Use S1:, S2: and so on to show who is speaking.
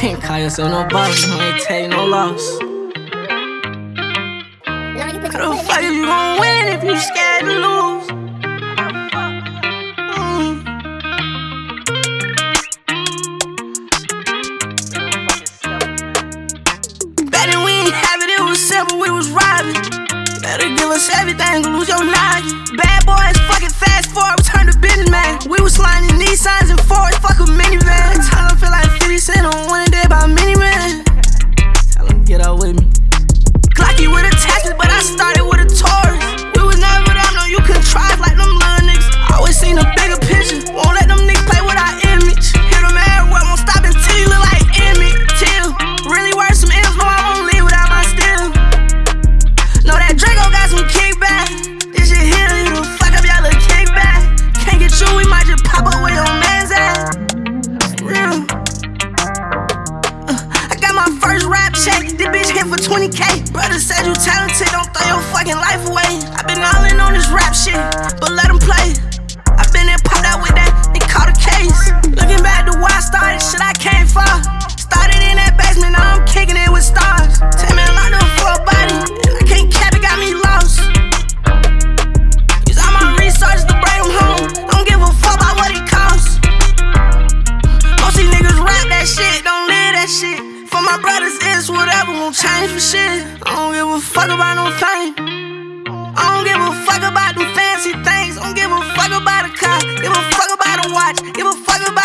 S1: Ain't call yourself no boss, no ain't take no loss. How the fuck you gon' win if you scared to lose? Mm. Then we ain't have it, it was simple, we was robbing. Better give us everything, lose your life. Bad boys, fucking hit for 20k. Brother said you talented, don't throw your fucking life away. I've been all in on this rap shit, my brothers, it's whatever, won't change for shit. I don't give a fuck about no fame. I don't give a fuck about them fancy things. Don't give a fuck about a car. Give a fuck about a watch. Give a fuck about.